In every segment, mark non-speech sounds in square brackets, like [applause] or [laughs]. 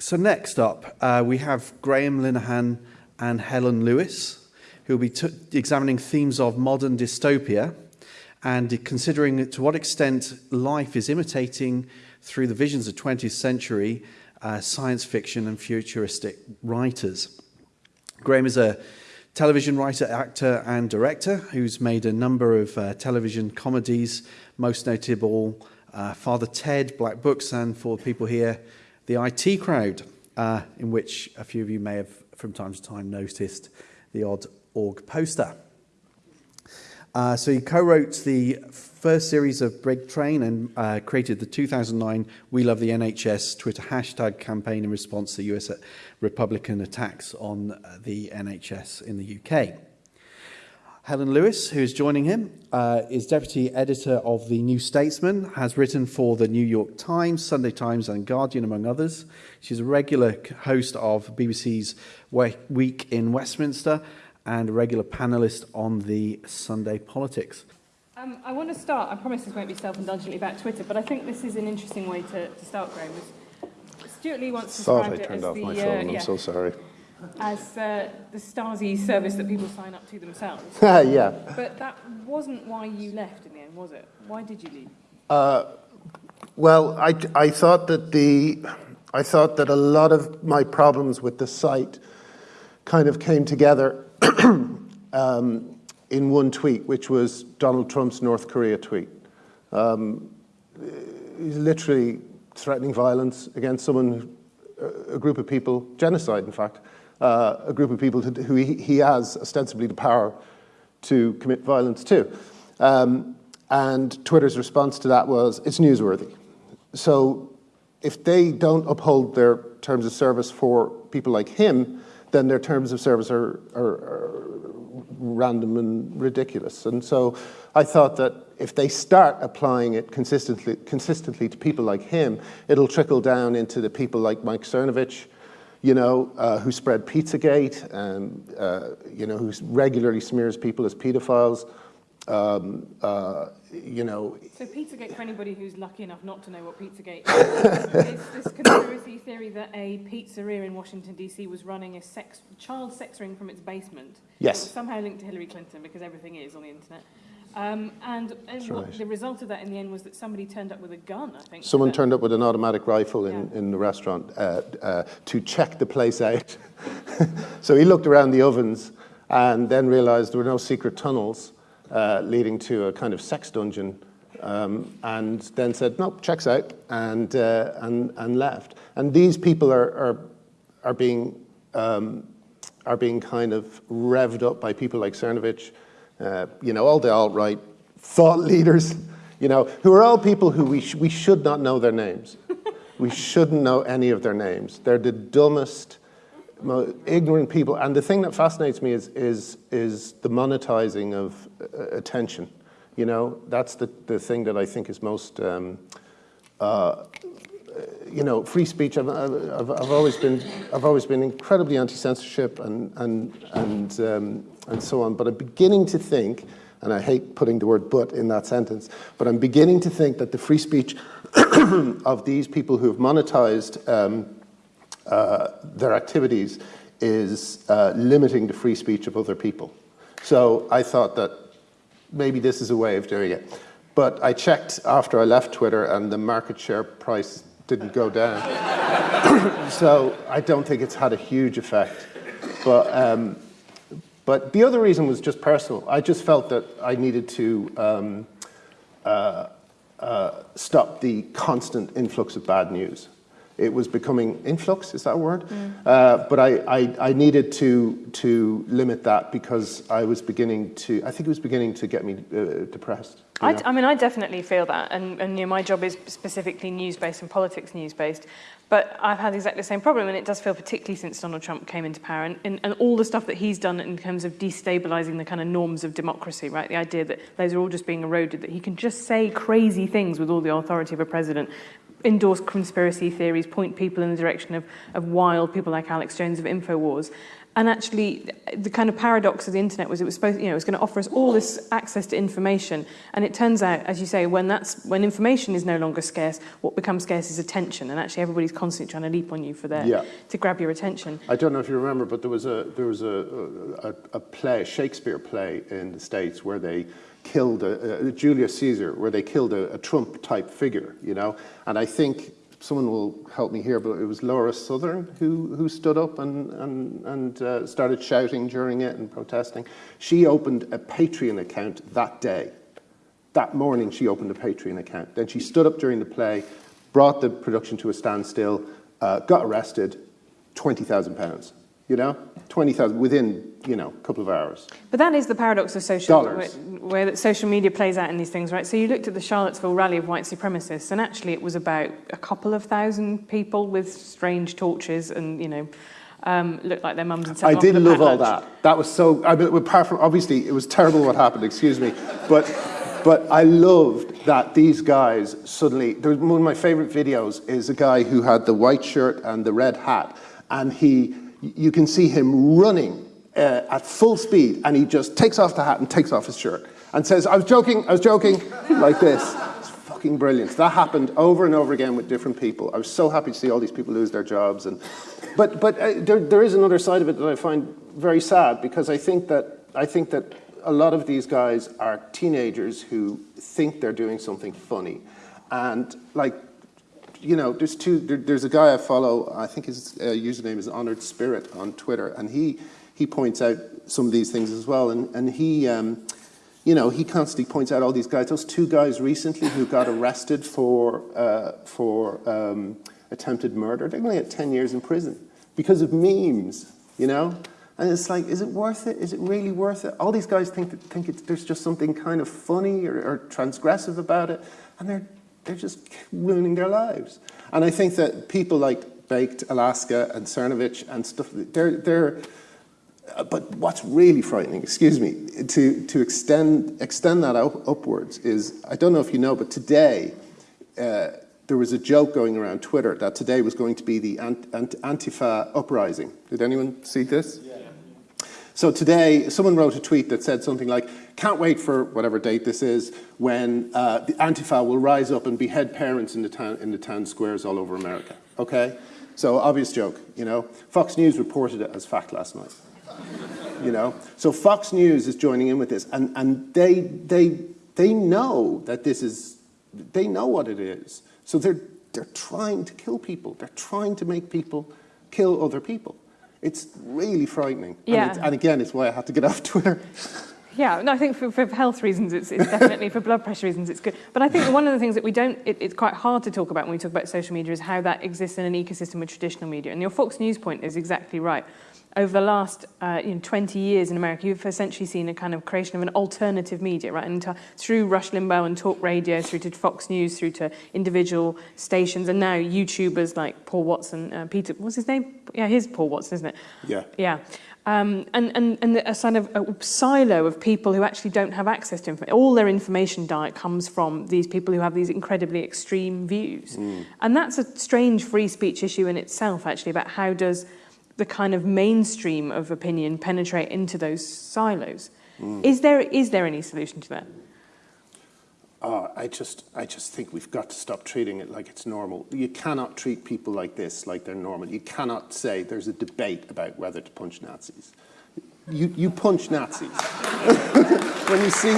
So next up, uh, we have Graham Linehan and Helen Lewis, who will be examining themes of modern dystopia and considering to what extent life is imitating through the visions of 20th century uh, science fiction and futuristic writers. Graham is a television writer, actor and director who's made a number of uh, television comedies, most notable uh, Father Ted, Black Books, and for people here, the IT crowd, uh, in which a few of you may have from time to time noticed the odd org poster. Uh, so he co-wrote the first series of Big Train and uh, created the 2009 We Love the NHS Twitter hashtag campaign in response to US Republican attacks on uh, the NHS in the UK. Helen Lewis, who is joining him, uh, is deputy editor of The New Statesman, has written for the New York Times, Sunday Times and Guardian, among others. She's a regular host of BBC's Week in Westminster and a regular panelist on the Sunday Politics. Um, I want to start, I promise this won't be self-indulgently about Twitter, but I think this is an interesting way to, to start, Graham. Stewart Lee once described Thought I turned off the, my phone, uh, I'm so sorry as uh, the Stasi service that people sign up to themselves. [laughs] yeah. But that wasn't why you left in the end, was it? Why did you leave? Uh, well, I, I thought that the I thought that a lot of my problems with the site kind of came together [clears throat] um, in one tweet, which was Donald Trump's North Korea tweet. Um, he's literally threatening violence against someone, a group of people, genocide, in fact, uh, a group of people who he, he, has ostensibly the power to commit violence to. Um, and Twitter's response to that was, it's newsworthy. So if they don't uphold their terms of service for people like him, then their terms of service are, are, are random and ridiculous. And so I thought that if they start applying it consistently, consistently to people like him, it'll trickle down into the people like Mike Cernovich, you know, uh, who spread Pizzagate and, uh, you know, who regularly smears people as pedophiles. Um, uh, you know. So Pizzagate, for anybody who's lucky enough not to know what Pizzagate is, [laughs] is this conspiracy theory that a pizzeria in Washington, D.C. was running a sex, child sex ring from its basement. Yes. somehow linked to Hillary Clinton because everything is on the internet. Um, and, and right. the result of that in the end was that somebody turned up with a gun, I think. Someone turned up with an automatic rifle in, yeah. in the restaurant uh, uh, to check the place out. [laughs] so he looked around the ovens and then realized there were no secret tunnels uh, leading to a kind of sex dungeon um, and then said, no, checks out, and, uh, and, and left. And these people are, are, are, being, um, are being kind of revved up by people like Cernovich, uh, you know, all the alt-right thought leaders, you know, who are all people who we, sh we should not know their names. [laughs] we shouldn't know any of their names. They're the dumbest, ignorant people. And the thing that fascinates me is, is, is the monetizing of uh, attention. You know, that's the, the thing that I think is most, um, uh, you know, free speech. I've, I've, I've, always been, I've always been incredibly anti-censorship and, and, and um, and so on. But I'm beginning to think, and I hate putting the word but in that sentence, but I'm beginning to think that the free speech [coughs] of these people who have monetized um, uh, their activities is uh, limiting the free speech of other people. So I thought that maybe this is a way of doing it. But I checked after I left Twitter and the market share price didn't go down. [coughs] so I don't think it's had a huge effect. But um, but the other reason was just personal. I just felt that I needed to um, uh, uh, stop the constant influx of bad news. It was becoming influx, is that a word? Mm. Uh, but I, I, I, needed to, to limit that because I was beginning to, I think it was beginning to get me uh, depressed. I, I, mean, I definitely feel that, and, and you know, my job is specifically news-based and politics news-based, but I've had exactly the same problem, and it does feel particularly since Donald Trump came into power, and, and, and all the stuff that he's done in terms of destabilizing the kind of norms of democracy, right? The idea that those are all just being eroded, that he can just say crazy things with all the authority of a president, endorse conspiracy theories, point people in the direction of, of wild people like Alex Jones of InfoWars. And actually, the kind of paradox of the internet was it was supposed, you know, it was going to offer us all this access to information. And it turns out, as you say, when that's when information is no longer scarce, what becomes scarce is attention. And actually, everybody's constantly trying to leap on you for their yeah. to grab your attention. I don't know if you remember, but there was a there was a a, a play, Shakespeare play in the states where they killed a, a Julius Caesar, where they killed a, a Trump type figure, you know. And I think someone will help me here, but it was Laura Southern who who stood up and and and uh, started shouting during it and protesting. She opened a Patreon account that day. That morning, she opened a Patreon account. Then she stood up during the play, brought the production to a standstill, uh, got arrested, twenty thousand pounds. You know, twenty thousand within you know a couple of hours. But that is the paradox of social, where, Dollars. where that social media plays out in these things, right? So you looked at the Charlottesville rally of white supremacists, and actually it was about a couple of thousand people with strange torches and, you know, um, looked like their mums and I did love all lunch. that. That was so. I mean, apart from obviously, it was terrible what happened. Excuse me, but but I loved that these guys suddenly. There was, one of my favorite videos is a guy who had the white shirt and the red hat, and he, you can see him running uh, at full speed, and he just takes off the hat and takes off his shirt and says, "I was joking. I was joking," [laughs] like this. It's fucking brilliant. That happened over and over again with different people. I was so happy to see all these people lose their jobs. And, but but uh, there, there is another side of it that I find very sad because I think that I think that a lot of these guys are teenagers who think they're doing something funny, and like. You know, there's two. There, there's a guy I follow. I think his uh, username is Honored Spirit on Twitter, and he he points out some of these things as well. And and he um, you know, he constantly points out all these guys. Those two guys recently who got arrested for uh, for um, attempted murder, they're to get ten years in prison because of memes. You know, and it's like, is it worth it? Is it really worth it? All these guys think that, think it's, there's just something kind of funny or, or transgressive about it, and they're they're just ruining their lives. And I think that people like Baked Alaska and Cernovich and stuff, they're they're but what's really frightening, excuse me, to, to extend, extend that out, upwards is, I don't know if you know, but today, uh, there was a joke going around Twitter that today was going to be the ant, ant, Antifa uprising. Did anyone see this? So today, someone wrote a tweet that said something like, can't wait for whatever date this is, when uh, the Antifa will rise up and behead parents in the, town, in the town squares all over America, okay? So obvious joke, you know? Fox News reported it as fact last night [laughs] you know. So Fox News is joining in with this, and, and they, they, they know that this is, they know what it is. So they're, they're trying to kill people. They're trying to make people kill other people. It's really frightening. Yeah. And, and again, it's why I had to get off Twitter. [laughs] Yeah, no, I think for, for health reasons, it's, it's definitely for blood pressure reasons, it's good. But I think one of the things that we don't, it, it's quite hard to talk about when we talk about social media is how that exists in an ecosystem with traditional media. And your Fox News point is exactly right. Over the last uh, you know, 20 years in America, you've essentially seen a kind of creation of an alternative media, right? And through Rush Limbaugh and talk radio, through to Fox News, through to individual stations, and now YouTubers like Paul Watson, uh, Peter, what's his name? Yeah, he's Paul Watson, isn't it? Yeah. Yeah. Um, and, and, and a sort of a silo of people who actually don't have access to information. All their information diet comes from these people who have these incredibly extreme views. Mm. And that's a strange free speech issue in itself, actually, about how does the kind of mainstream of opinion penetrate into those silos. Mm. Is, there, is there any solution to that? Uh, I just, I just think we've got to stop treating it like it's normal. You cannot treat people like this like they're normal. You cannot say there's a debate about whether to punch Nazis. You, you punch Nazis. [laughs] when you see,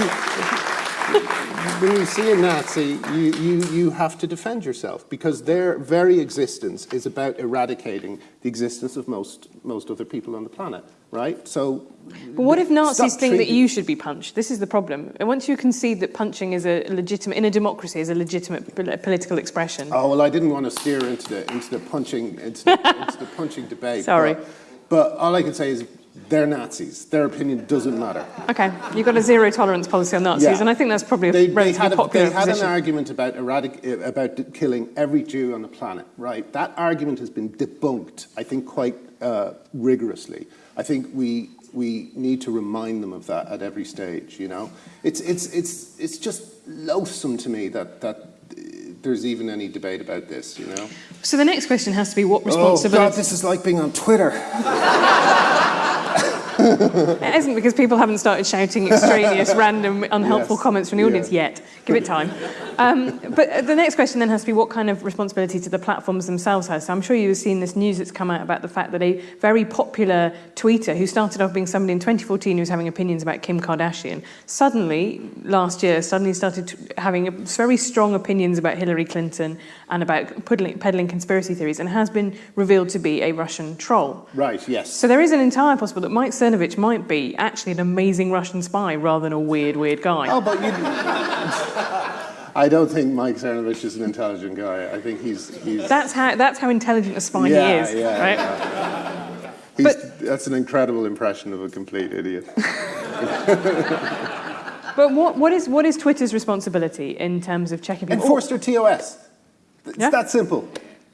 when you see a Nazi, you, you, you have to defend yourself because their very existence is about eradicating the existence of most, most other people on the planet, right? So, But what if Nazis think that you should be punched? This is the problem. And once you concede that punching is a legitimate, in a democracy, is a legitimate uh, political expression. Oh well, I didn't want to steer into the into the punching into the, into the punching debate. [laughs] Sorry. but, but all I can say is they're Nazis. Their opinion doesn't matter. Okay, you've got a zero tolerance policy on Nazis, Yeah. and I think that's probably a They, they relatively had, a, popular they had an argument about eradic, uh, about killing every Jew on the planet, right? That argument has been debunked, I think, quite uh, rigorously. I think we we need to remind them of that at every stage. You know, it's it's it's it's just loathsome to me that that. uh, There's even any debate about this, you know. So the next question has to be what responsibility... Oh. God, this is like being on Twitter. [laughs] [laughs] it isn't because people haven't started shouting extraneous, random, unhelpful Yes. comments from the audience Yeah. yet. Give it time. Um, but the next question then has to be what kind of responsibility do the platforms themselves have? So I'm sure you've seen this news that's come out about the fact that a very popular tweeter who started off being somebody in 2014 who was having opinions about Kim Kardashian, suddenly, last year, suddenly started having very strong opinions about Hillary Clinton and about peddling, peddling conspiracy theories and has been revealed to be a Russian troll. Right, yes. So there is an entire possible that Mike Cernovich might be actually an amazing Russian spy rather than a weird, weird guy. Oh, but you. I don't think Mike Cernovich is an intelligent guy. I think he's he's. That's how that's how intelligent a spy Yeah, he is, yeah, right? he's but- that's an incredible impression of a complete idiot. [laughs] But what, what is what is Twitter's responsibility in terms of checking people? Enforce their TOS. It's Yeah. that simple.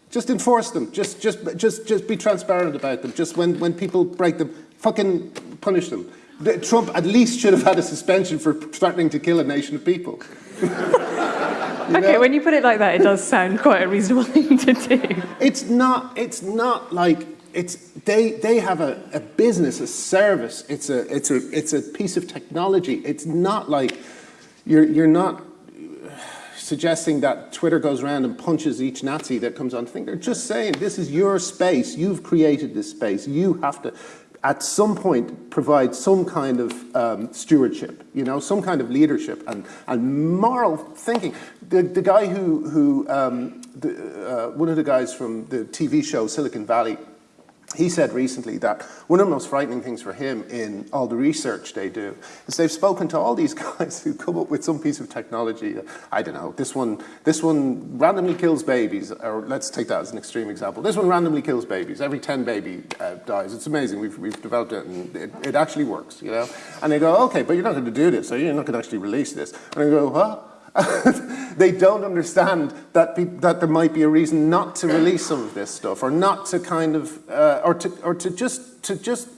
Just enforce them. Just, just, just, just be transparent about them. Just when, when people break them, fucking punish them. Trump at least should have had a suspension for threatening to kill a nation of people. [laughs] okay, know? when you put it like that, it does sound quite a reasonable [laughs] thing to do. It's not. It's not like it's. They they have a, a business, a service. It's a it's a it's a piece of technology. It's not like you're you're not suggesting that Twitter goes around and punches each Nazi that comes on. I think they're just saying this is your space. You've created this space. You have to. At some point, provide some kind of um, stewardship, you know, some kind of leadership and, and moral thinking. The, the guy who, who um, the, uh, one of the guys from the TV show Silicon Valley, he said recently that one of the most frightening things for him in all the research they do is they've spoken to all these [laughs] guys who come up with some piece of technology. I don't know, this one, this one randomly kills babies, or let's take that as an extreme example. This one randomly kills babies. Every 10 baby uh, dies. It's amazing. We've, we've developed it and it, it actually works, you know? And they go, okay, but you're not going to do this, so you're not going to actually release this. And I go, what? [laughs] they don't understand that, that there might be a reason not to release some of this stuff, or not to kind of, uh, or to, or to just, to just,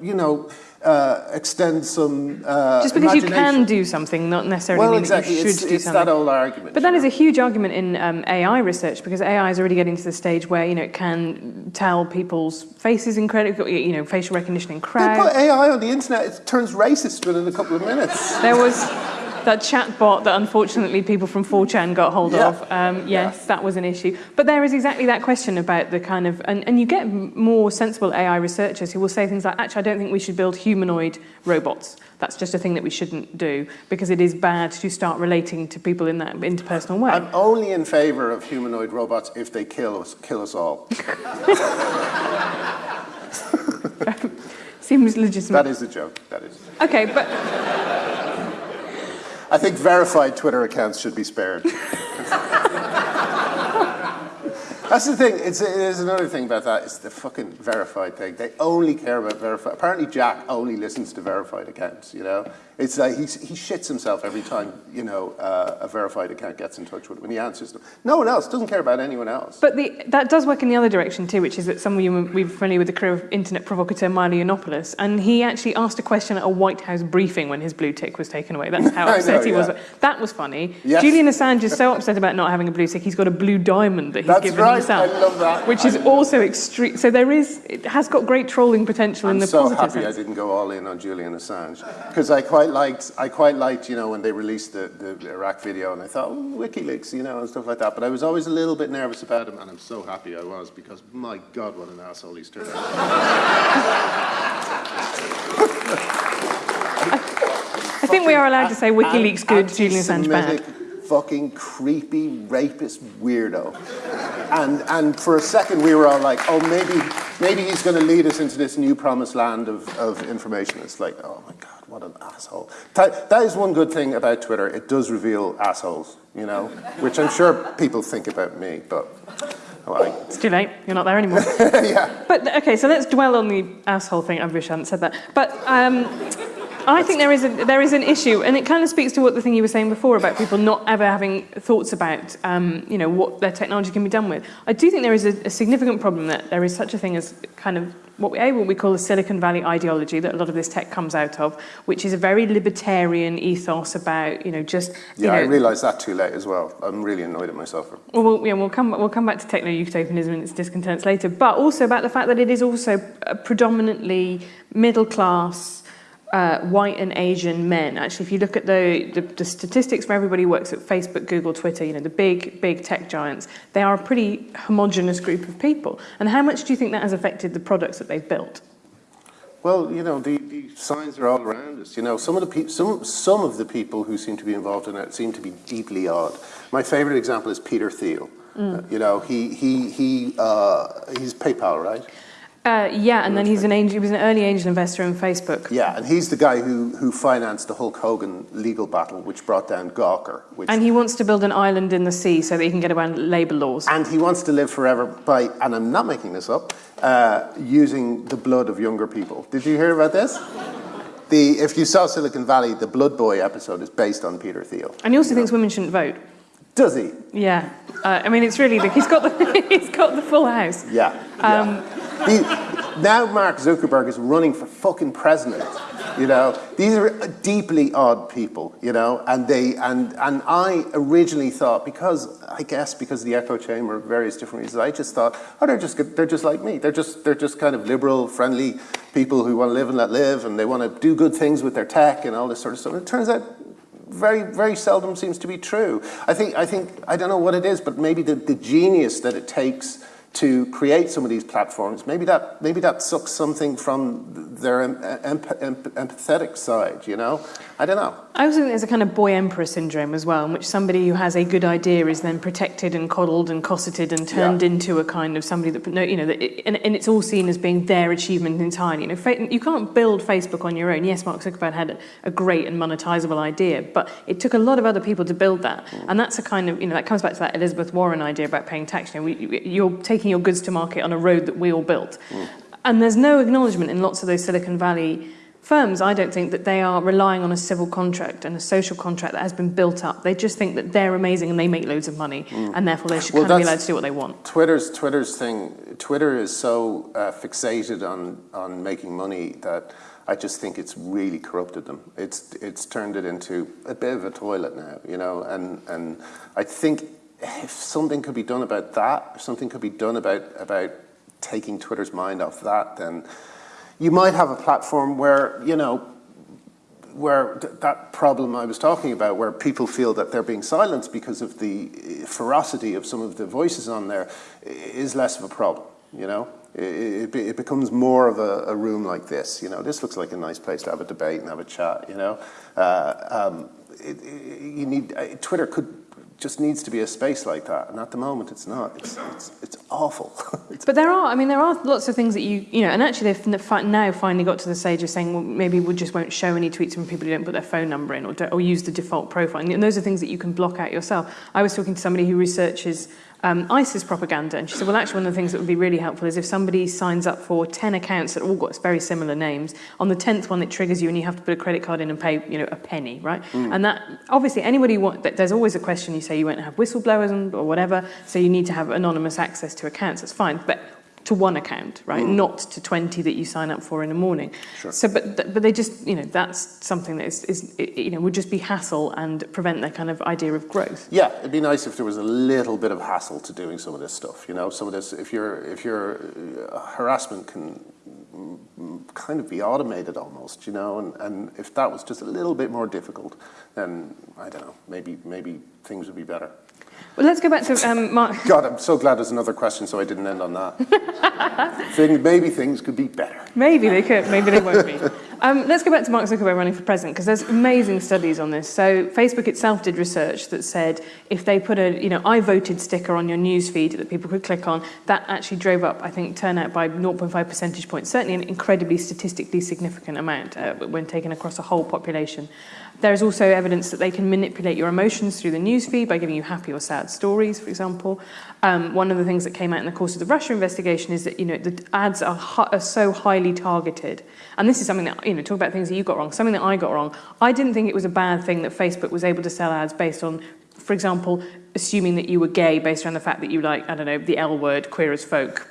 you know, uh, extend some. Uh, Just because you can do something, not necessarily Well, mean exactly. that you should It's, do it's something. that old argument. But that you is a huge argument in um, AI research because AI is already getting to the stage where you know it can tell people's faces incredibly, you know, facial recognition in crowds. They put. AI on the internet, it turns racist within a couple of minutes. There was [laughs] that chatbot that unfortunately people from 4chan got hold Yeah. of. Um, yes, that was an issue. But there is exactly that question about the kind of, and, and you get more sensible AI researchers who will say things like, actually, I don't think we should build humanoid robots. That's just a thing that we shouldn't do because it is bad to start relating to people in that interpersonal way. I'm only in favour of humanoid robots if they kill us, kill us all. [laughs] [laughs] Seems legitimate. That is a joke. That is. Okay, but I think verified Twitter accounts should be spared. That's the thing. It's, it is another thing about that. It's the fucking verified thing. They only care about verified. Apparently, Jack only listens to verified accounts. You know, it's like he's, he shits himself every time you know uh, a verified account gets in touch with him when he answers them. No one else doesn't care about anyone else. But the, that does work in the other direction too, which is that some of you will be familiar with the career of internet provocateur Milo Yiannopoulos, and he actually asked a question at a White House briefing when his blue tick was taken away. That's how [laughs] upset know, he was. That was funny. Yes. Julian Assange is so upset about not having a blue tick, he's got a blue diamond that he's That's given right, himself. I love that. Which I is also extreme. So there is, it has got great trolling potential in I'm the so positive happy I didn't go all in on Julian Assange because I quite liked, I quite liked, you know, when they released the, the Iraq video, and I thought, oh, WikiLeaks, you know, and stuff like that. But I was always a little bit nervous about him, and I'm so happy I was because, my God, what an asshole he's turned out. I think we are allowed to say WikiLeaks good, An- Julian Assange bad. Fucking creepy rapist weirdo, and and for a second we were all like, oh maybe maybe he's going to lead us into this new promised land of, of information. It's like, oh my god, what an asshole. That, that is one good thing about Twitter. It does reveal assholes, you know, which I'm sure people think about me, but like, It's too late. You're not there anymore. [laughs] yeah. But okay, so let's dwell on the asshole thing. I wish I hadn't said that. But um, I think there is a, there is an issue, and it kind of speaks to what the thing you were saying before about people not ever having thoughts about um, you know what their technology can be done with. I do think there is a, a significant problem that there is such a thing as kind of what we, what we call the Silicon Valley ideology that a lot of this tech comes out of, which is a very libertarian ethos about, you know, just... You yeah, know, I realised that too late as well. I'm really annoyed at myself. Well, yeah, we'll come, we'll come back to techno-utopianism and its discontents later, but also about the fact that it is also uh, predominantly middle-class Uh, white and Asian men. Actually, if you look at the, the, the statistics for everybody who works at Facebook, Google, Twitter, you know, the big, big tech giants, they are a pretty homogenous group of people. And how much do you think that has affected the products that they've built? Well, you know, the, the signs are all around us. You know, some of the some some of the people who seem to be involved in it seem to be deeply odd. My favourite example is Peter Thiel. Uh, you know, he he he uh, he's PayPal, right? Uh, yeah, and then he's an angel, he was an early angel investor in Facebook. Yeah, and he's the guy who who financed the Hulk Hogan legal battle, which brought down Gawker. Which And he wants to build an island in the sea so that he can get around labour laws. And he wants to live forever by, and I'm not making this up, uh, using the blood of younger people. Did you hear about this? The, if you saw Silicon Valley, the Blood Boy episode is based on Peter Thiel. And he also thinks women shouldn't vote. Does he? Yeah, uh, I mean it's really the, he's got the [laughs] he's got the full house. Yeah. yeah. Now Mark Zuckerberg is running for fucking president. You know, these are deeply odd people. You know, and they and and I originally thought because I guess because the echo chamber, various different reasons, I just thought, oh, they're just they're just like me. They're just they're just kind of liberal, friendly people who want to live and let live, and they want to do good things with their tech and all this sort of stuff. And it turns out very, very seldom seems to be true. I think, I think, I don't know what it is, but maybe the, the genius that it takes to create some of these platforms, maybe that, maybe that sucks something from their em, em, em, empathetic side, you know? I don't know. I also think there's a kind of boy emperor syndrome as well, in which somebody who has a good idea is then protected and coddled and cosseted and turned Yeah. into a kind of somebody that you know, that it, and, and it's all seen as being their achievement entirely. You know, fa- you can't build Facebook on your own. Yes, Mark Zuckerberg had a, great and monetizable idea, but it took a lot of other people to build that, mm. and that's a kind of you know that comes back to that Elizabeth Warren idea about paying tax. You know, we, you're taking your goods to market on a road that we all built, and there's no acknowledgement in lots of those Silicon Valley firms, I don't think that they are relying on a civil contract and a social contract that has been built up. They just think that they're amazing and they make loads of money, and therefore they should Well, kind of be allowed to do what they want. Twitter's Twitter's thing. Twitter is so uh, fixated on on making money that I just think it's really corrupted them. It's it's turned it into a bit of a toilet now, you know. And and I think if something could be done about that, if something could be done about about taking Twitter's mind off that, then you might have a platform where you know where th- that problem I was talking about, where people feel that they're being silenced because of the uh, ferocity of some of the voices on there, is less of a problem. You know, it, it, it becomes more of a, a room like this. You know, this looks like a nice place to have a debate and have a chat. You know, uh, um, it, you need uh, Twitter could just needs to be a space like that. And at the moment, it's not. It's, it's, it's awful. [laughs] it's but there are, I mean, there are lots of things that you, you know, and actually they've now finally got to the stage of saying, well, maybe we just won't show any tweets from people who don't put their phone number in or, or use the default profile. And those are things that you can block out yourself. I was talking to somebody who researches um, ISIS propaganda. And she said, well, actually, one of the things that would be really helpful is if somebody signs up for 10 accounts that all got very similar names, on the 10th one, it triggers you and you have to put a credit card in and pay, you know, a penny, right? Mm. And that, obviously, anybody, want, there's always a question, you say you won't have whistleblowers and, or whatever, so you need to have anonymous access to accounts, that's fine. But to one account, right? Not to 20 that you sign up for in the morning. Sure. So, but, th- but they just, you know, that's something that is, is, you know, would just be hassle and prevent their kind of idea of growth. Yeah, it'd be nice if there was a little bit of hassle to doing some of this stuff. You know, some of this. If your if your uh, harassment can mm, kind of be automated almost, you know, and, and if that was just a little bit more difficult, then I don't know, maybe maybe things would be better. Well, let's go back to um, Mark. [laughs] God, I'm so glad there's another question, so I didn't end on that. [laughs] Thing, maybe things could be better. Maybe they could, maybe they won't be. [laughs] Um, let's go back to Mark Zuckerberg running for president because there's amazing studies on this. So Facebook itself did research that said if they put a, you know, I voted sticker on your news feed that people could click on, that actually drove up, I think, turnout by 0.5 percentage points, certainly an incredibly statistically significant amount uh, when taken across a whole population. There is also evidence that they can manipulate your emotions through the news feed by giving you happy or sad stories, for example. Um, one of the things that came out in the course of the Russia investigation is that you know the ads are, are so highly targeted, and this is something that you know talk about things that you got wrong. Something that I got wrong. I didn't think it was a bad thing that Facebook was able to sell ads based on, for example, assuming that you were gay based on the fact that you like I don't know the L word, queer as folk,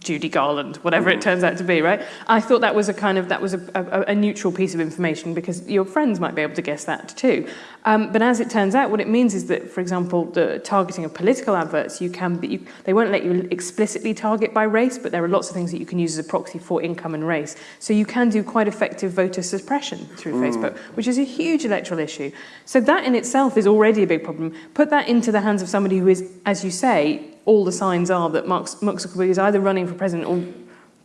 Judy Garland, whatever it turns out to be, right? I thought that was a kind of that was a, a, a neutral piece of information because your friends might be able to guess that too. Um, but as it turns out, what it means is that, for example, the targeting of political adverts, you can be, you, they won't let you explicitly target by race, but there are lots of things that you can use as a proxy for income and race. So you can do quite effective voter suppression through mm. Facebook, which is a huge electoral issue. So that in itself is already a big problem. Put that into the hands of somebody who is, as you say, all the signs are that Mark, Zuckerberg is either running for president or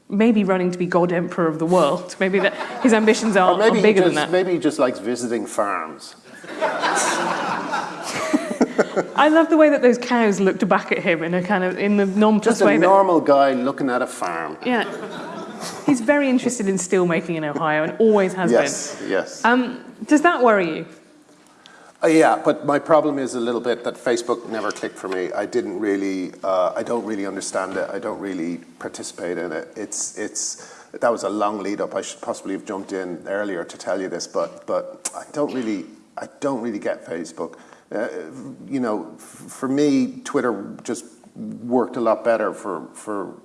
maybe running to be God Emperor of the world. Maybe that his ambitions are, are bigger just, than that. Maybe he just likes visiting farms. [laughs] I love the way that those cows looked back at him in a kind of in the non-plus way. Just a normal that, guy looking at a farm. Yeah. He's very interested in steel making in Ohio and always has yes, been. Yes, yes. Um, does that worry you? Uh, yeah, but my problem is a little bit that Facebook never clicked for me. I didn't really, uh, I don't really understand it. I don't really participate in it. It's, it's, that was a long lead up. I should possibly have jumped in earlier to tell you this, but, but I don't really, I don't really get Facebook. Uh, you know, for me, Twitter just worked a lot better for, for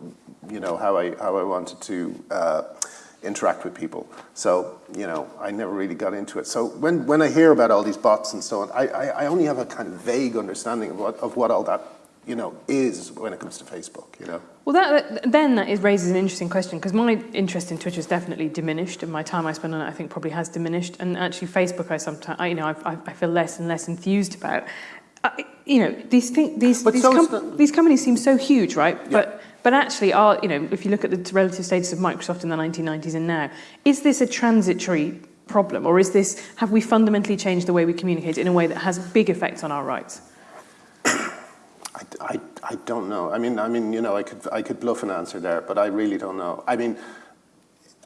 you know, how I, how I wanted to uh, interact with people. So, you know, I never really got into it. So when, when I hear about all these bots and so on, I, I, I only have a kind of vague understanding of what, of what all that you know, is when it comes to Facebook, you know? Well, that, then that is, raises an interesting question because my interest in Twitter has definitely diminished and my time I spend on it I think probably has diminished. And actually Facebook I sometimes, I, you know, I, I feel less and less enthused about. Uh, you know, these, thing, these, these, so com these companies seem so huge, right? Yeah. But but actually, are, you know, if you look at the relative status of Microsoft in the 1990s and now, is this a transitory problem, or is this have we fundamentally changed the way we communicate in a way that has big effects on our rights? I, I, I don't know. I mean, I mean, you know, I could I could bluff an answer there, but I really don't know. I mean,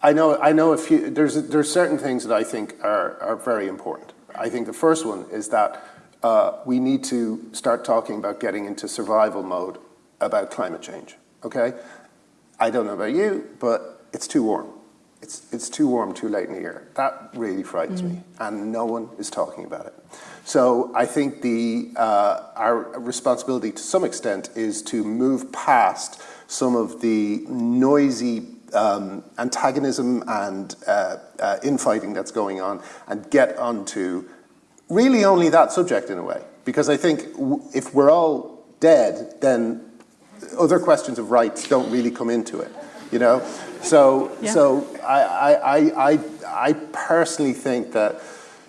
I know I know a few. There's there's certain things that I think are are very important. I think the first one is that uh, we need to start talking about getting into survival mode about climate change okay? I don't know about you, but it's too warm. It's, it's too warm too late in the year. That really frightens mm. me, and no one is talking about it. So I think the, uh, our responsibility to some extent is to move past some of the noisy um, antagonism and uh, uh, infighting that's going on and get onto really only that subject in a way. Because I think if we're all dead, then other questions of rights don't really come into it, you know? So, yeah. so I, I, I, I personally think that,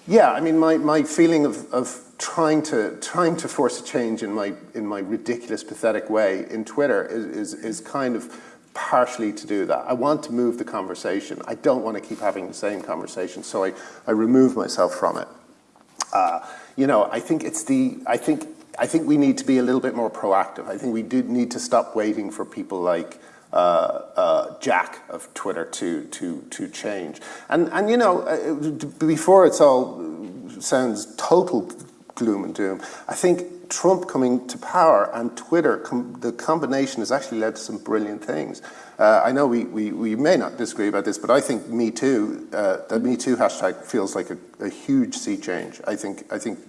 yeah, I mean, my, my feeling of, of trying to trying to force a change in my in my ridiculous, pathetic way in Twitter is, is, is kind of partially to do that. I want to move the conversation. I don't want to keep having the same conversation, so I, I remove myself from it. Uh, you know, I think it's the I think I think we need to be a little bit more proactive. I think we do need to stop waiting for people like uh, uh, Jack of Twitter to to to change. And and you know, uh, before it's all sounds total gloom and doom. I think Trump coming to power and Twitter, com the combination has actually led to some brilliant things. Uh, I know we, we, we may not disagree about this, but I think Me Too, uh, the Me Too hashtag feels like a, a huge sea change. I think I think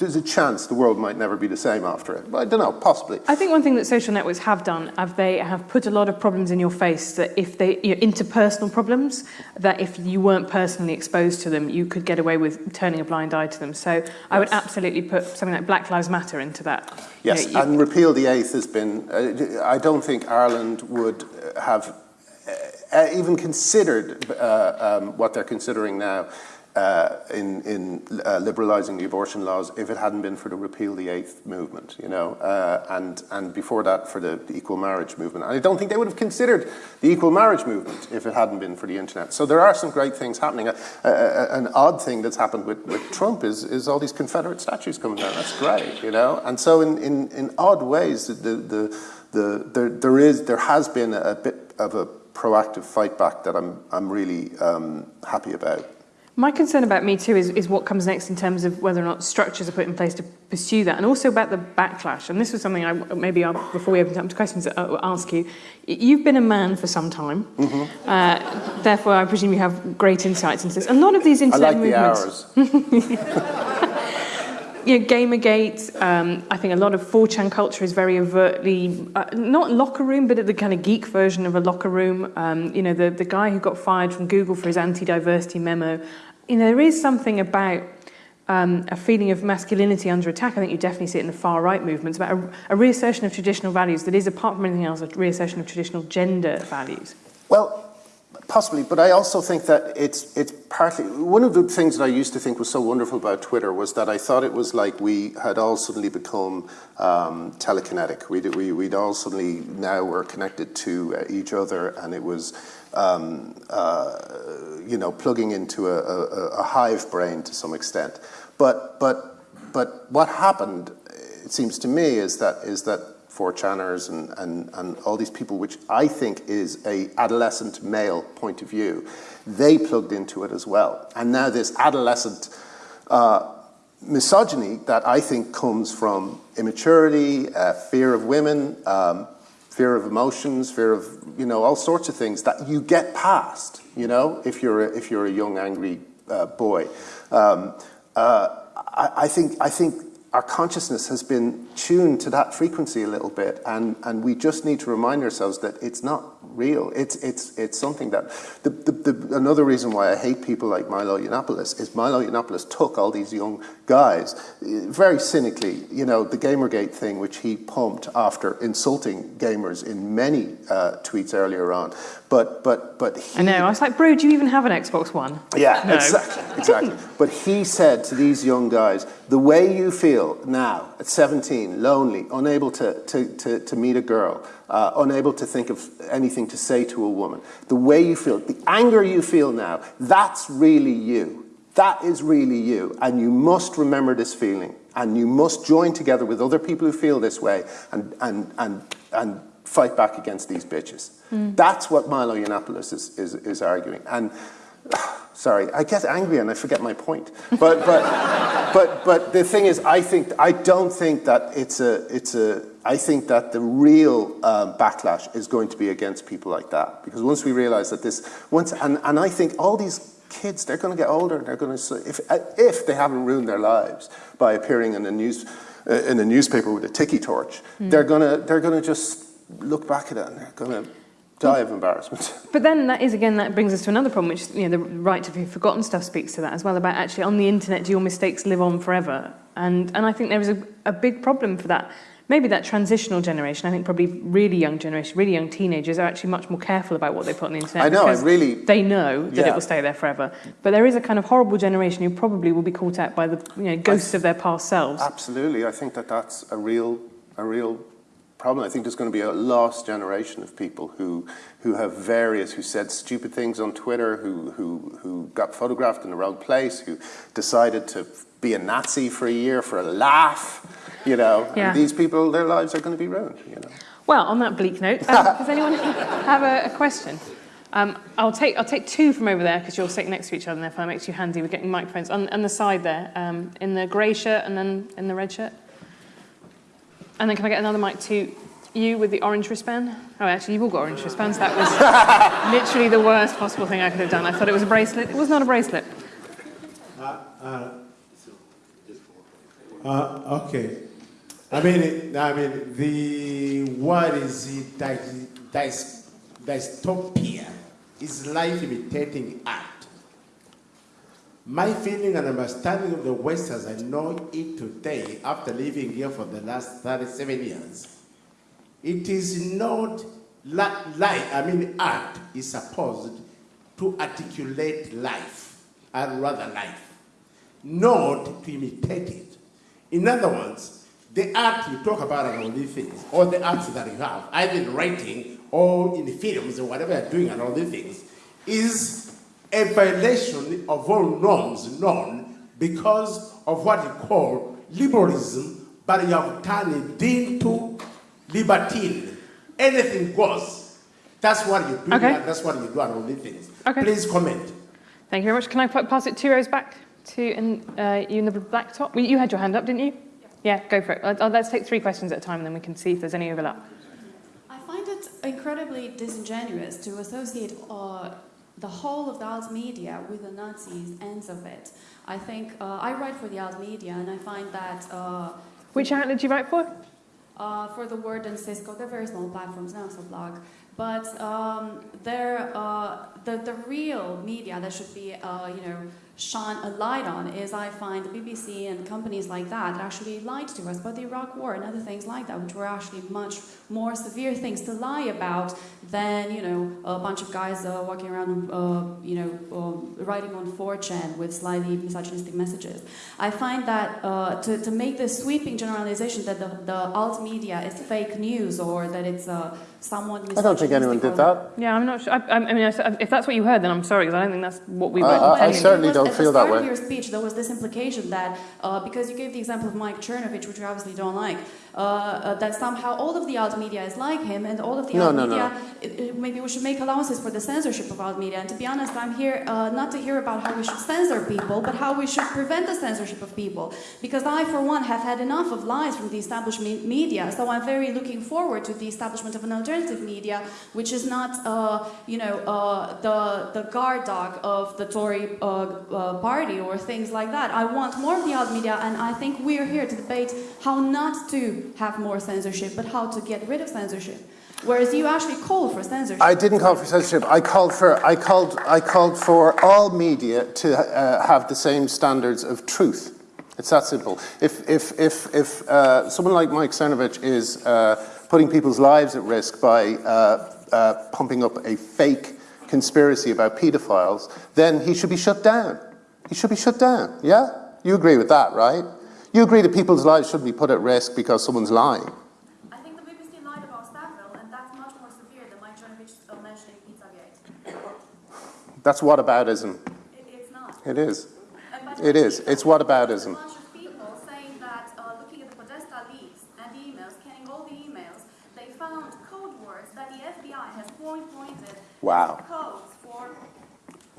there's a chance the world might never be the same after it. But I don't know, possibly. I think one thing that social networks have done, have they have put a lot of problems in your face that if they, you know, interpersonal problems, that if you weren't personally exposed to them, you could get away with turning a blind eye to them. So yes. I would absolutely put something like Black Lives Matter into that. Yes, you know, you, and repeal the eighth has been, uh, I don't think Ireland would have uh, even considered uh, um, what they're considering now uh, in, in uh, liberalising the abortion laws if it hadn't been for the repeal the eighth movement, you know, uh, and and before that for the, the, equal marriage movement. And I don't think they would have considered the equal marriage movement if it hadn't been for the internet. So there are some great things happening. an odd thing that's happened with, with Trump is is all these Confederate statues coming down. That's great, you know. And so in in, in odd ways, the the the there there is there has been a bit of a proactive fight back that I'm I'm really um, happy about. My concern about Me Too is, is what comes next in terms of whether or not structures are put in place to pursue that, and also about the backlash. And this was something I maybe I'll, before we open up to questions, I'll ask you. You've been a man for some time, mm -hmm. uh, therefore I presume you have great insights into this. A lot of these internet I like movements. The hours. [laughs] [laughs] you know, Gamergate, um, I think a lot of 4chan culture is very overtly, uh, not locker room, but the kind of geek version of a locker room. Um, you know, the, the guy who got fired from Google for his anti-diversity memo. You know, there is something about um, a feeling of masculinity under attack. I think you definitely see it in the far right movements about a, a reassertion of traditional values that is, apart from anything else, a reassertion of traditional gender values. Well, Possibly, but I also think that it's it's partly one of the things that I used to think was so wonderful about Twitter was that I thought it was like we had all suddenly become um, telekinetic. We'd, we, we'd all suddenly now were connected to uh, each other, and it was um, uh, you know plugging into a, a, a hive brain to some extent. But but but what happened, it seems to me, is that is that 4chaners and, and, and all these people, which I think is a adolescent male point of view, they plugged into it as well. And now this adolescent uh, misogyny that I think comes from immaturity, uh, fear of women, um, fear of emotions, fear of, you know, all sorts of things that you get past, you know, if you're a, if you're a young, angry uh, boy. Um, uh, I, I, think, I think our consciousness has been tuned to that frequency a little bit and, and we just need to remind ourselves that it's not real. It's, it's, it's something that, the, the, the, another reason why I hate people like Milo Yiannopoulos is Milo Yiannopoulos took all these young guys, very cynically, you know, the Gamergate thing, which he pumped after insulting gamers in many uh, tweets earlier on. But, but, but he, I know, I was like, bro, do you even have an Xbox One? Yeah, no. exactly, exactly. [laughs] but he said to these young guys, the way you feel now at 17, lonely, unable to, to, to, to meet a girl, uh, unable to think of anything to say to a woman. The way you feel, the anger you feel now, that's really you. That is really you. And you must remember this feeling. And you must join together with other people who feel this way and, and, and, and fight back against these bitches. Mm. That's what Milo Yiannopoulos is, is, is arguing. And sorry, I get angry and I forget my point. But, but, but, but the thing is, I think, I don't think that it's a, it's a, I think that the real um, backlash is going to be against people like that. Because once we realize that this, once, and, and I think all these kids, they're going to get older, and they're going to, if, if they haven't ruined their lives by appearing in a news, uh, in a newspaper with a tiki torch, mm. they're going to, they're going to just look back at it and they're going to die of embarrassment. [laughs] But then that is, again, that brings us to another problem, which, you know, the right to be forgotten stuff speaks to that as well, about actually on the internet, do your mistakes live on forever? And, and I think there is a, a big problem for that maybe that transitional generation, I think probably really young generation, really young teenagers are actually much more careful about what they put on the internet. I know, I really... They know that yeah. it will stay there forever. But there is a kind of horrible generation who probably will be caught out by the you know, ghosts of their past selves. Absolutely. I think that that's a real, a real problem. I think there's going to be a lost generation of people who, who have various, who said stupid things on Twitter, who, who, who got photographed in the wrong place, who decided to be a Nazi for a year for a laugh, you know. Yeah. these people, their lives are going to be ruined, you know. Well, on that bleak note, um, does anyone [laughs] have a, a question? Um, I'll take I'll take two from over there because you're sitting next to each other, and therefore it makes you handy with getting microphones on, on the side there, um, in the grey shirt and then in the red shirt. And then can I get another mic to you with the orange wristband? Oh, actually, you've all got orange wristbands. That was [laughs] literally the worst possible thing I could have done. I thought it was a bracelet. It was not a bracelet. Uh, uh, uh, okay. I mean, I mean, the what is it that that's dystopia is life imitating art. My feeling and understanding of the West as I know it today, after living here for the last 37 years, it is not life, I mean, art is supposed to articulate life, and rather life, not to imitate it. In other words, the art you talk about and all these things, or the arts that you have, either in writing or in films or whatever you're doing and all these things, is a violation of all norms known because of what you call liberalism, but you have turned it into libertine. Anything goes. That's what you do, okay. that's what you do and all these things. Okay. Please comment. Thank you very much. Can I pass it two rows back to in, uh, you in the black top? You had your hand up, didn't you? Yeah, go for it. Uh, let's take three questions at a time and then we can see if there's any overlap. I find it incredibly disingenuous to associate uh, the whole of the alt media with the Nazis ends of it. I think uh, I write for the alt media, and I find that. Uh, Which outlet do you write for? Uh, for the Word and Cisco, they're very small platforms now, so blog. But um, they're uh, the the real media that should be, uh, you know, shine a light on is I find the BBC and companies like that actually lied to us about the Iraq War and other things like that, which were actually much more severe things to lie about than you know a bunch of guys uh, walking around, uh, you know, uh, writing on 4chan with slightly misogynistic messages. I find that uh, to, to make this sweeping generalization that the, the alt media is fake news or that it's uh, someone I don't think anyone did that. Yeah, I'm not sure. I, I mean, if that's what you heard, then I'm sorry, because I don't think that's what we were I, I certainly was, don't at feel the that start way. Of your speech, there was this implication that uh, because you gave the example of Mike Cernovich, which you obviously don't like, uh, uh, that somehow all of the alt media is like him, and all of the No, alt no, media, no. Maybe we should make allowances for the censorship of alt media. And to be honest, I'm here uh, not to hear about how we should censor people, but how we should prevent the censorship of people. Because I, for one, have had enough of lies from the established me- media, so I'm very looking forward to the establishment of an alternative media, which is not, uh, you know, uh, the the guard dog of the Tory uh, uh, party or things like that. I want more of the alt media, and I think we're here to debate how not to have more censorship, but how to get rid of censorship. Whereas you actually called for censorship. I didn't call for censorship. I called for I called I called for all media to uh, have the same standards of truth. It's that simple. If if if if uh, someone like Mike Cernovich is uh, putting people's lives at risk by uh, uh, pumping up a fake conspiracy about paedophiles, then he should be shut down. He should be shut down. Yeah, you agree with that, right? You agree that people's lives shouldn't be put at risk because someone's lying. I think the BBC lied about Savile, and that's much more severe than Mike Cernovich uh, mentioning Pizzagate. That's whataboutism. It, it's not. It is. It is. people, It's whataboutism. A bunch of people saying that uh, looking at the Podesta leaks and emails, scanning all the emails, they found code words that the FBI has point pointed Wow.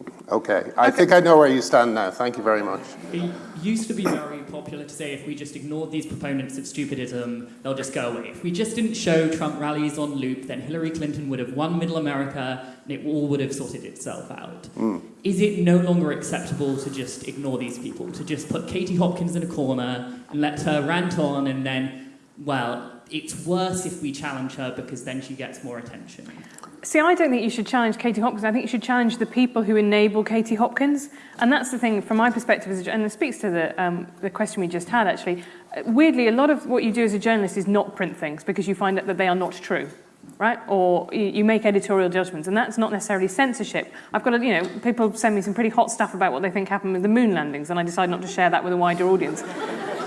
Codes for. Okay, I think I know where you stand now. Thank you very much. It used to be very popular to say if we just ignored these proponents of stupidism, they'll just go away. If we just didn't show Trump rallies on loop, then Hillary Clinton would have won middle America and it all would have sorted itself out. Hmm. Is it no longer acceptable to just ignore these people, to just put Katie Hopkins in a corner and let her rant on and then, well, it's worse if we challenge her because then she gets more attention? See, I don't think you should challenge Katie Hopkins. I think you should challenge the people who enable Katie Hopkins. And that's the thing, from my perspective, as and it speaks to the, um, the question we just had, actually. Weirdly, a lot of what you do as a journalist is not print things because you find out that they are not true. right? Or you make editorial judgments, and that's not necessarily censorship. I've got, a, you know, people send me some pretty hot stuff about what they think happened with the moon landings, and I decide not to share that with a wider audience.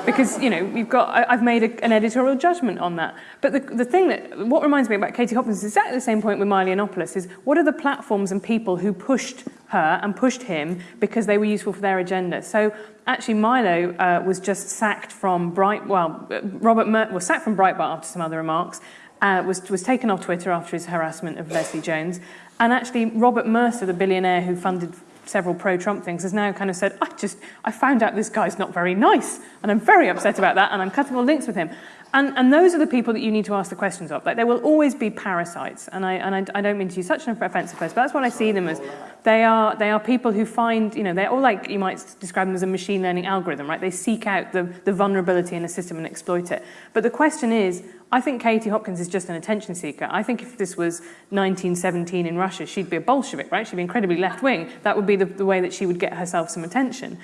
Because you know you've got I, I've made a, an editorial judgment on that. But the, the thing that what reminds me about Katie Hopkins is exactly the same point with Milo Yiannopoulos is what are the platforms and people who pushed her and pushed him because they were useful for their agenda. So actually Milo uh, was just sacked from Bright well Robert was sacked from Breitbart after some other remarks. Uh, was, was taken off Twitter after his harassment of Leslie Jones. And actually, Robert Mercer, the billionaire who funded several pro-Trump things, has now kind of said, I just, I found out this guy's not very nice, and I'm very upset about that, and I'm cutting all links with him. And, and those are the people that you need to ask the questions of. Like, there will always be parasites, and I, and I, I don't mean to use such an offensive phrase, but that's what I see them as. They are, they are people who find, you know, they're all like, you might describe them as a machine learning algorithm, right? They seek out the, the vulnerability in a system and exploit it. But the question is, I think Katie Hopkins is just an attention seeker. I think if this was 1917 in Russia, she'd be a Bolshevik, right? She'd be incredibly left wing. That would be the, the way that she would get herself some attention.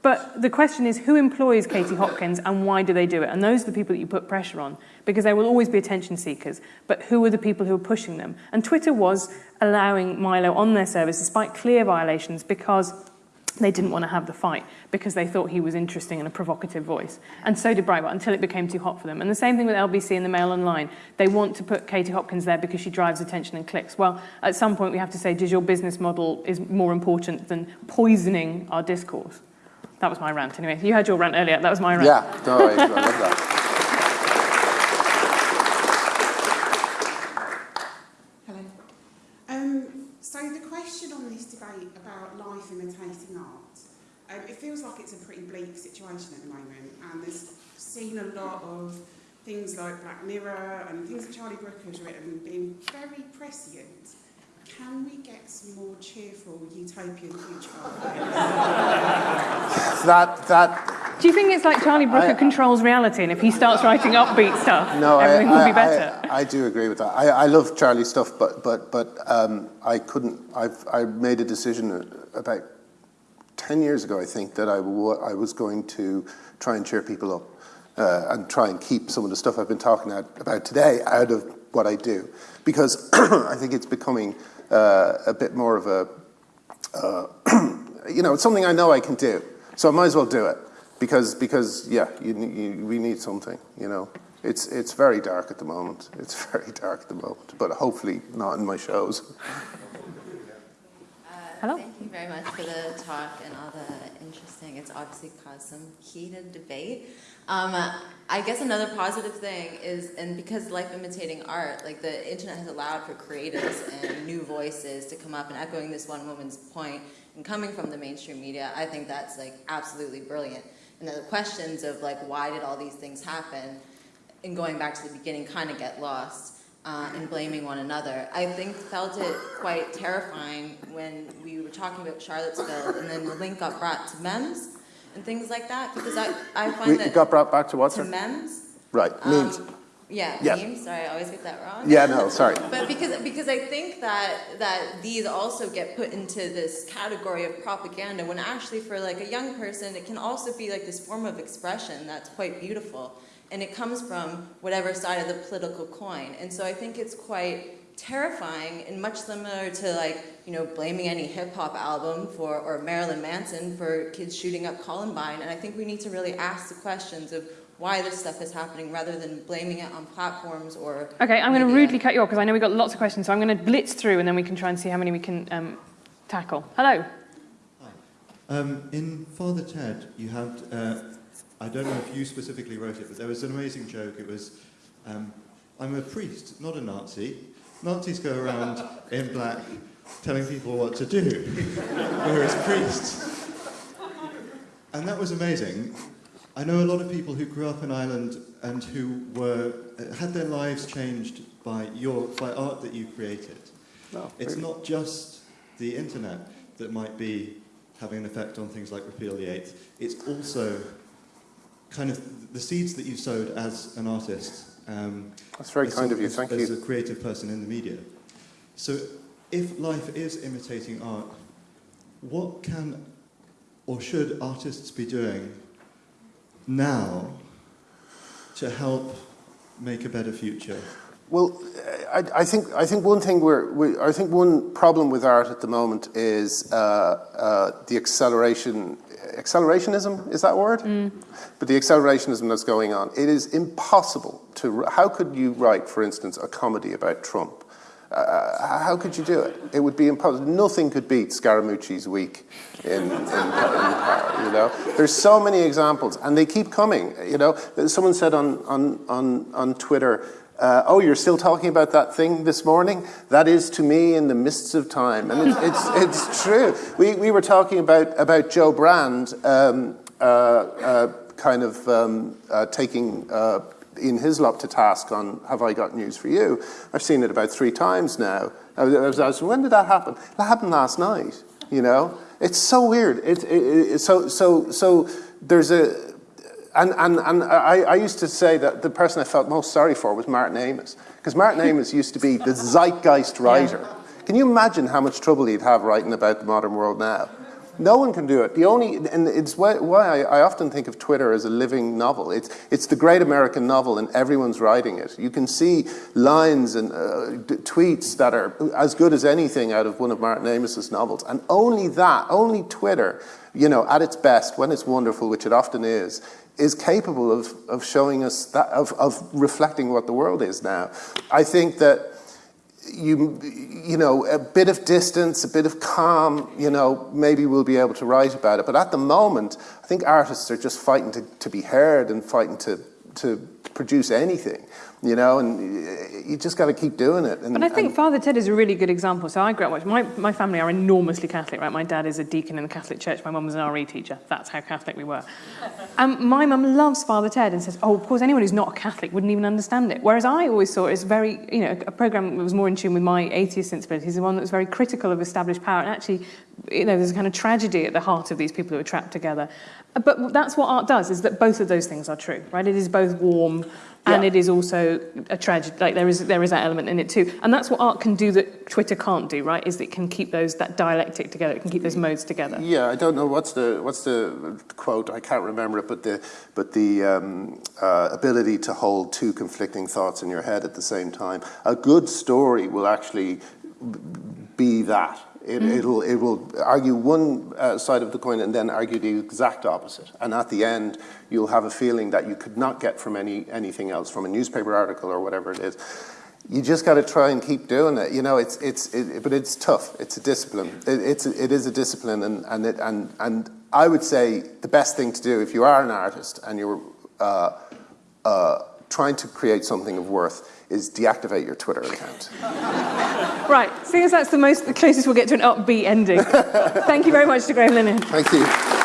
But the question is, who employs Katie Hopkins and why do they do it? And those are the people that you put pressure on, because there will always be attention seekers. But who are the people who are pushing them? And Twitter was allowing Milo on their service despite clear violations because they didn't want to have the fight because they thought he was interesting and a provocative voice. And so did Breitbart until it became too hot for them. And the same thing with LBC and the Mail Online. They want to put Katie Hopkins there because she drives attention and clicks. Well, at some point we have to say, does your business model is more important than poisoning our discourse? That was my rant anyway. You had your rant earlier. That was my rant. Yeah, no, I love that. question on this debate about life imitating art, um, it feels like it's a pretty bleak situation at the moment, and there's seen a lot of things like Black Mirror and things that Charlie Brooker has written being very prescient. Can we get some more cheerful utopian future? [laughs] That, that, Do you think it's like Charlie Brooker I- controls reality, and if he starts writing upbeat stuff, no, I, everything will be better? I, I do agree with that. I, I love Charlie's stuff, but, but, but um, I couldn't, I've, I made a decision about 10 years ago, I think, that I, I was going to try and cheer people up uh, and try and keep some of the stuff I've been talking about today out of what I do. Because [clears throat] I think it's becoming a bit more of a, uh, [clears throat] you know, it's something I know I can do. So I might as well do it. Because, because yeah, you, you, we need something, you know. It's, it's very dark at the moment. It's [laughs] very dark at the moment, but hopefully not in my shows. Hello. Thank you very much for the talk and all the interesting. It's obviously caused some heated debate. Um, I guess another positive thing is, and because life imitating art, like the internet has allowed for creators and new voices to come up and echoing this one woman's point and coming from the mainstream media, I think that's like absolutely brilliant. And the questions of like why did all these things happen and going back to the beginning kind of get lost uh, and blaming one another. I think felt it quite terrifying when we were talking about Charlottesville and then the link got brought to MEMS and things like that because I, I find We that it got brought back to what, to sir? MEMS. Right, memes. Um, yeah, Yeah. memes. Sorry, I always get that wrong. Yeah, no, sorry. But because because I think that that these also get put into this category of propaganda when actually for like a young person it can also be like this form of expression that's quite beautiful and it comes from whatever side of the political coin. And so I think it's quite terrifying and much similar to like, you know, blaming any hip hop album for or Marilyn Manson for kids shooting up Columbine. And I think we need to really ask the questions of why this stuff is happening rather than blaming it on platforms or Okay, I'm going to rudely cut you off because I know we've got lots of questions, so I'm going to blitz through and then we can try and see how many we can um, tackle. Hello. Um, in Father Ted, you had, uh, I don't know if you specifically wrote it, but there was an amazing joke. It was, um, I'm a priest, not a Nazi. Nazis go around in black telling people what to do, [laughs] whereas priests. And that was amazing. I know a lot of people who grew up in Ireland and who were, had their lives changed by, your, by art that you created. No, It's really. not just the internet that might be having an effect on things like Repeal the Eighth. It's also kind of the seeds that you've sowed as an artist. Um, That's very kind a- of you, thank as you. As a creative person in the media. So if life is imitating art, what can or should artists be doing now to help make a better future? Well, I, I think I think one thing we're we, I think one problem with art at the moment is uh, uh, the acceleration accelerationism is that word? Mm. But the accelerationism that's going on. It is impossible to. How could you write, for instance, a comedy about Trump? Uh, uh, how could you do it? It would be impossible. Nothing could beat Scaramucci's week in, in, in power, you know. There's so many examples, and they keep coming. You know, someone said on on on, on Twitter, uh, "Oh, you're still talking about that thing this morning? That is to me in the mists of time." And it's it's, [laughs] it's true. We we were talking about about Jo Brand. Um, uh, uh, kind of um, uh, taking uh, Ian Hislop to task on Have I Got News for You. I've seen it about three times now. I was, I was asking, when did that happen? That happened last night, you know? It's so weird. It, it, it, so, so, so there's a, and, and, and I, I used to say that the person I felt most sorry for was Martin Amis, because Martin Amis used to be the zeitgeist writer. Can you imagine how much trouble he'd have writing about the modern world now? No one can do it. The only, and it's why, why I, I often think of Twitter as a living novel. It's, it's the great American novel, and everyone's writing it. You can see lines and uh, d- tweets that are as good as anything out of one of Martin Amis's novels, and only that, only Twitter, you know, at its best, when it's wonderful, which it often is, is capable of, of showing us that, of, of reflecting what the world is now. I think that you, you know, a bit of distance, a bit of calm, you know, maybe we'll be able to write about it. But at the moment, I think artists are just fighting to, to be heard and fighting to, to produce anything, you know, and you just got to keep doing it. And, But I think Father Ted is a really good example. So I grew up, my, my family are enormously Catholic, right? My dad is a deacon in the Catholic Church. My mum was an RE teacher. That's how Catholic we were. And my mum loves Father Ted and says, oh, of course, anyone who's not a Catholic wouldn't even understand it. Whereas I always saw it as very, you know, a program that was more in tune with my atheist sensibilities, the one that was very critical of established power. And actually, you know, there's a kind of tragedy at the heart of these people who are trapped together. But that's what art does, is that both of those things are true, right? It is both warm and Yeah. it is also a tragedy. Like there is there is that element in it too, and that's what art can do that Twitter can't do, right? Is it can keep those that dialectic together. It can keep those modes together. Yeah, I don't know what's the what's the quote. I can't remember it, but the but the um, uh, ability to hold two conflicting thoughts in your head at the same time. A good story will actually be that. It, It'll it will argue one uh, side of the coin and then argue the exact opposite. And at the end, you'll have a feeling that you could not get from any anything else, from a newspaper article or whatever it is. You just got to try and keep doing it. You know, it's it's it, but it's tough. It's a discipline. It, it's it is a discipline, and and it and and I would say the best thing to do if you are an artist and you're uh, uh, trying to create something of worth is deactivate your Twitter account. [laughs] Right, seeing as that's the most the closest we'll get to an upbeat ending. [laughs] Thank you very much to Graham Linehan. Thank you.